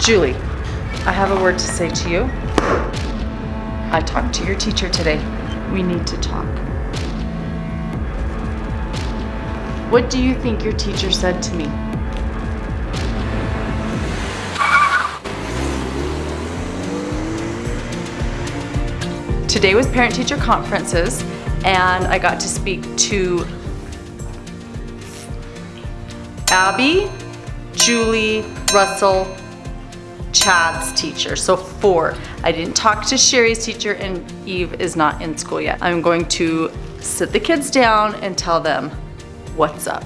Julie, I have a word to say to you. I talked to your teacher today. We need to talk. What do you think your teacher said to me? Today was parent teacher conferences and I got to speak to Abby, Julie, Russell, Chad's teacher, so four. I didn't talk to Sherry's teacher and Eve is not in school yet. I'm going to sit the kids down and tell them what's up.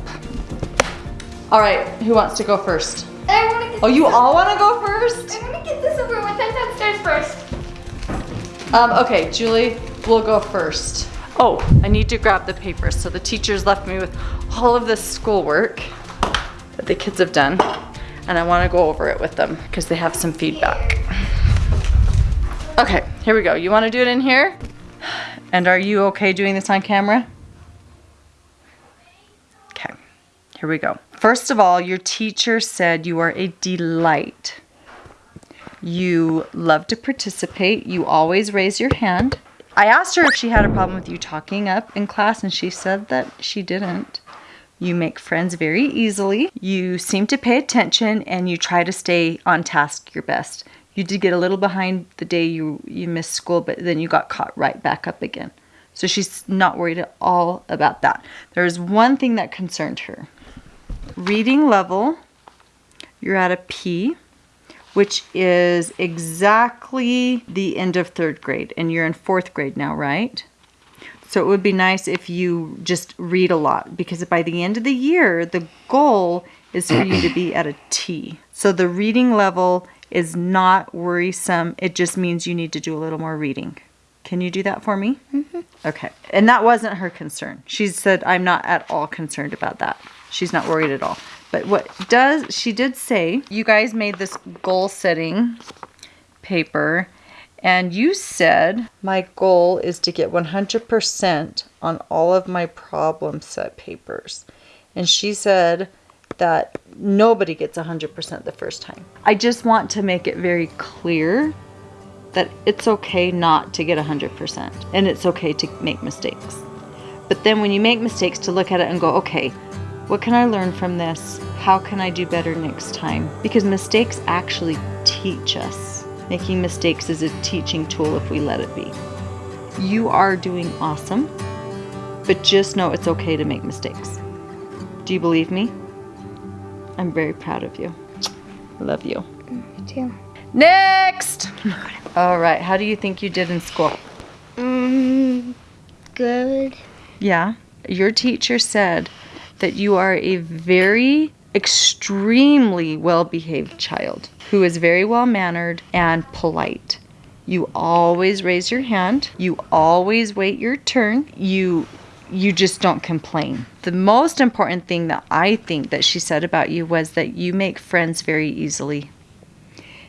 All right, who wants to go first? I wanna get Oh, you all wanna go first? I wanna get this over with. I'm downstairs first. Um, okay, Julie, we'll go first. Oh, I need to grab the papers. So the teachers left me with all of this schoolwork that the kids have done. And I wanna go over it with them because they have some feedback. Okay, here we go. You wanna do it in here? And are you okay doing this on camera? Okay, here we go. First of all, your teacher said you are a delight. You love to participate. You always raise your hand. I asked her if she had a problem with you talking up in class, and she said that she didn't. You make friends very easily. You seem to pay attention and you try to stay on task your best. You did get a little behind the day you, you missed school, but then you got caught right back up again. So she's not worried at all about that. There's one thing that concerned her. Reading level, you're at a P which is exactly the end of third grade. And you're in fourth grade now, right? So it would be nice if you just read a lot because by the end of the year, the goal is for you to be at a T. So the reading level is not worrisome. It just means you need to do a little more reading. Can you do that for me? Mm-hmm. Okay. And that wasn't her concern. She said, I'm not at all concerned about that. She's not worried at all. But what does, she did say, you guys made this goal setting paper and you said, my goal is to get 100% on all of my problem set papers. And she said that nobody gets 100% the first time. I just want to make it very clear that it's okay not to get 100% and it's okay to make mistakes. But then when you make mistakes to look at it and go, okay, what can I learn from this? How can I do better next time? Because mistakes actually teach us. Making mistakes is a teaching tool if we let it be. You are doing awesome, but just know it's okay to make mistakes. Do you believe me? I'm very proud of you. I love you. Me too. Next! All right, how do you think you did in school? Um, good. Yeah, your teacher said that you are a very extremely well behaved child who is very well mannered and polite. You always raise your hand, you always wait your turn, you you just don't complain. The most important thing that I think that she said about you was that you make friends very easily.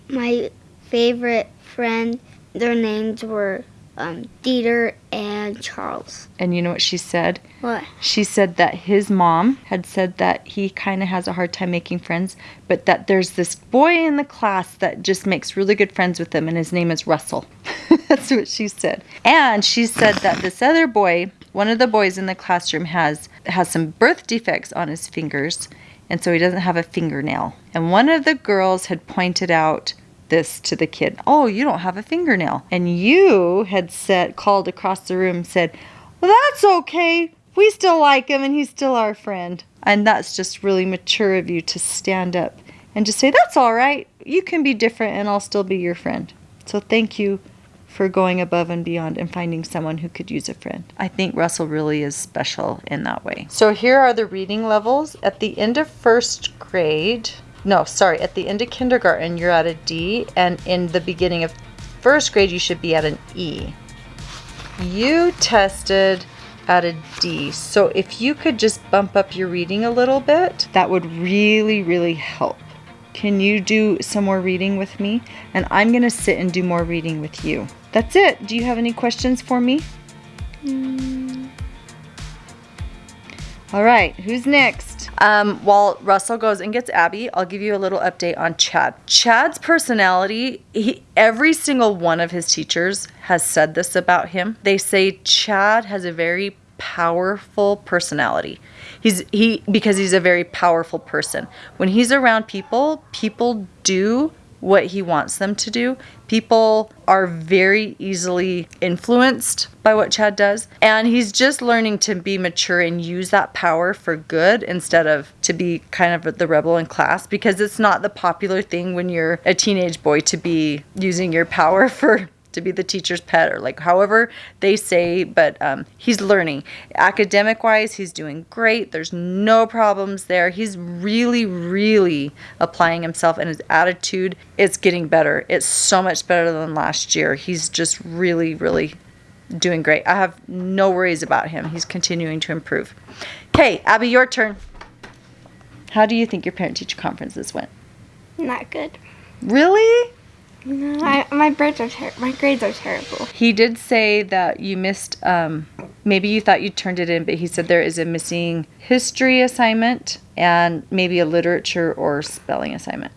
My favorite friend, their names were um, Dieter and Charles. And you know what she said? What? She said that his mom had said that he kind of has a hard time making friends, but that there's this boy in the class that just makes really good friends with him, and his name is Russell. That's what she said. And she said that this other boy, one of the boys in the classroom, has has some birth defects on his fingers, and so he doesn't have a fingernail. And one of the girls had pointed out this to the kid. Oh, you don't have a fingernail. And you had said, called across the room, said, Well, that's okay. We still like him and he's still our friend. And that's just really mature of you to stand up and just say, That's all right. You can be different and I'll still be your friend. So thank you for going above and beyond and finding someone who could use a friend. I think Russell really is special in that way. So here are the reading levels. At the end of first grade, no, sorry, at the end of kindergarten, you're at a D, and in the beginning of first grade, you should be at an E. You tested at a D, so if you could just bump up your reading a little bit, that would really, really help. Can you do some more reading with me? And I'm going to sit and do more reading with you. That's it. Do you have any questions for me? Mm, All right, who's next? Um, while Russell goes and gets Abby, I'll give you a little update on Chad. Chad's personality, he, every single one of his teachers has said this about him. They say Chad has a very powerful personality. He's he because he's a very powerful person. When he's around people, people do what he wants them to do. People are very easily influenced by what Chad does. And he's just learning to be mature and use that power for good instead of to be kind of the rebel in class because it's not the popular thing when you're a teenage boy to be using your power for to be the teacher's pet or like however they say but um, he's learning. Academic wise he's doing great. There's no problems there. He's really really applying himself and his attitude is getting better. It's so much better than last year. He's just really really doing great. I have no worries about him. He's continuing to improve. Okay abby your turn. How do you think your parent teacher conferences went? Not good. really No, I, my grades are ter- my grades are terrible. He did say that you missed, um, maybe you thought you turned it in, but he said there is a missing history assignment and maybe a literature or spelling assignment.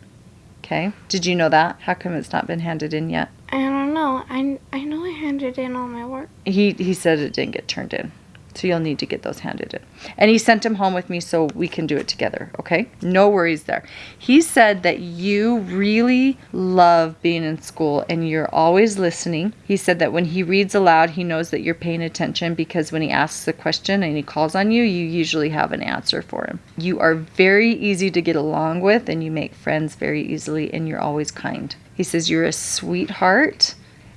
Okay. Did you know that? How come it's not been handed in yet? I don't know. I, I know I handed in all my work. He, he said it didn't get turned in. So you'll need to get those handed in. And he sent him home with me so we can do it together, okay? No worries there. He said that you really love being in school and you're always listening. He said that when he reads aloud, he knows that you're paying attention because when he asks a question and he calls on you, you usually have an answer for him. You are very easy to get along with and you make friends very easily and you're always kind. He says you're a sweetheart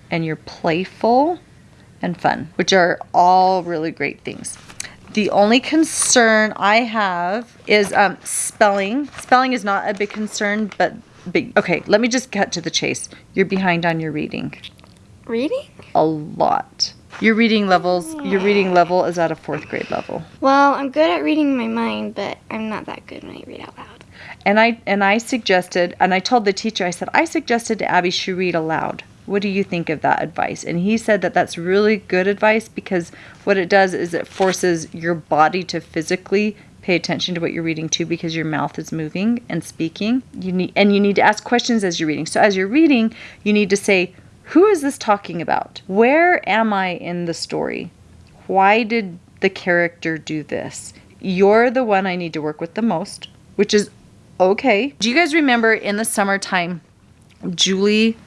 and you're playful and fun, which are all really great things. The only concern I have is um, spelling. Spelling is not a big concern, but big. Okay, let me just cut to the chase. You're behind on your reading Reading? a lot. Your reading levels, your reading level is at a fourth grade level. Well, I'm good at reading my mind, but I'm not that good when I read out loud. And I and I suggested, and I told the teacher, I said I suggested to Abby she read aloud. What do you think of that advice? And he said that that's really good advice because what it does is it forces your body to physically pay attention to what you're reading too because your mouth is moving and speaking. You need and you need to ask questions as you're reading. So as you're reading, you need to say, who is this talking about? Where am I in the story? Why did the character do this? You're the one I need to work with the most, which is okay. Do you guys remember in the summertime, Julie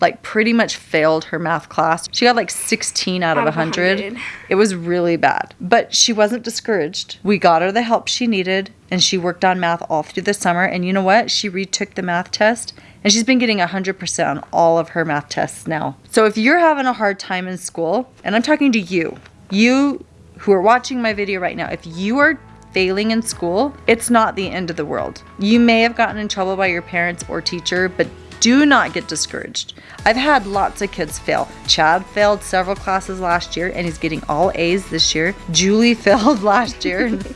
like pretty much failed her math class? She got like 16 out of Out of 100. 100. It was really bad. But she wasn't discouraged. We got her the help she needed and she worked on math all through the summer. And you know what? She retook the math test and she's been getting 100% on all of her math tests now. So if you're having a hard time in school, and I'm talking to you, you who are watching my video right now, if you are failing in school, it's not the end of the world. You may have gotten in trouble by your parents or teacher, but do not get discouraged. I've had lots of kids fail. Chad failed several classes last year and he's getting all A's this year. Julie failed last year and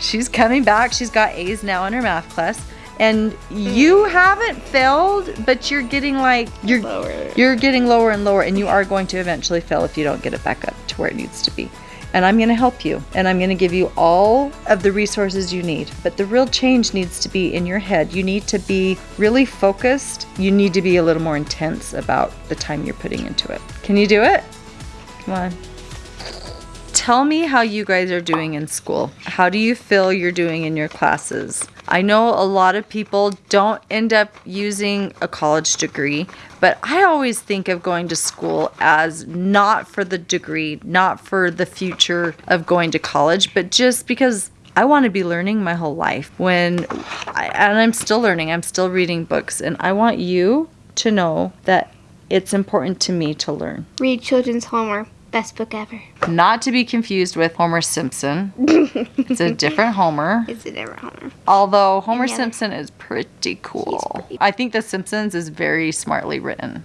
she's coming back. She's got A's now in her math class. And you hmm. haven't failed, but you're getting like you're Lower. you're getting lower and lower and you are going to eventually fail if you don't get it back up to where it needs to be. And I'm going to help you and I'm going to give you all of the resources you need. But the real change needs to be in your head. You need to be really focused. You need to be a little more intense about the time you're putting into it. Can you do it? Come on. Tell me how you guys are doing in school. How do you feel you're doing in your classes? I know a lot of people don't end up using a college degree, but I always think of going to school as not for the degree, not for the future of going to college, but just because I want to be learning my whole life. When I, and I'm still learning, I'm still reading books, and I want you to know that it's important to me to learn. Read Children's Homer. Best book ever. Not to be confused with Homer Simpson. It's a different Homer. It's a different Homer. Although Homer Any other- Simpson is pretty cool. pretty- I think The Simpsons is very smartly written.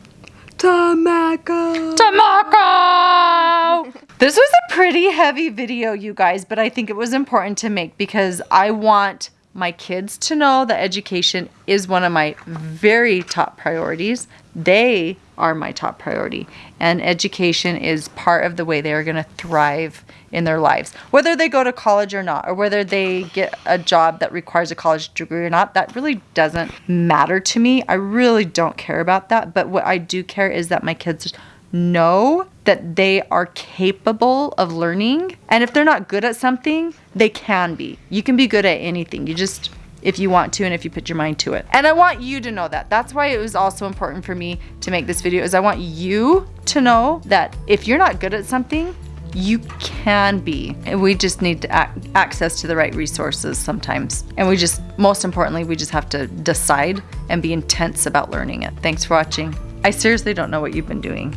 Tamako. Tamako! this was a pretty heavy video, you guys, but I think it was important to make because I want my kids to know that education is one of my very top priorities. They are my top priority, and education is part of the way they are going to thrive in their lives. Whether they go to college or not, or whether they get a job that requires a college degree or not, that really doesn't matter to me. I really don't care about that. But what I do care is that my kids know that they are capable of learning. And if they're not good at something, they can be. You can be good at anything. You just if you want to and if you put your mind to it. And I want you to know that. That's why it was also important for me to make this video is I want you to know that if you're not good at something, you can be. And we just need to ac- access to the right resources sometimes. And we just, most importantly, we just have to decide and be intense about learning it. Thanks for watching. I seriously don't know what you've been doing.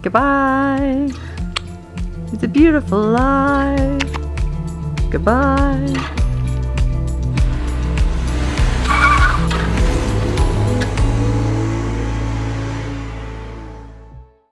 Goodbye. It's a beautiful life. Goodbye.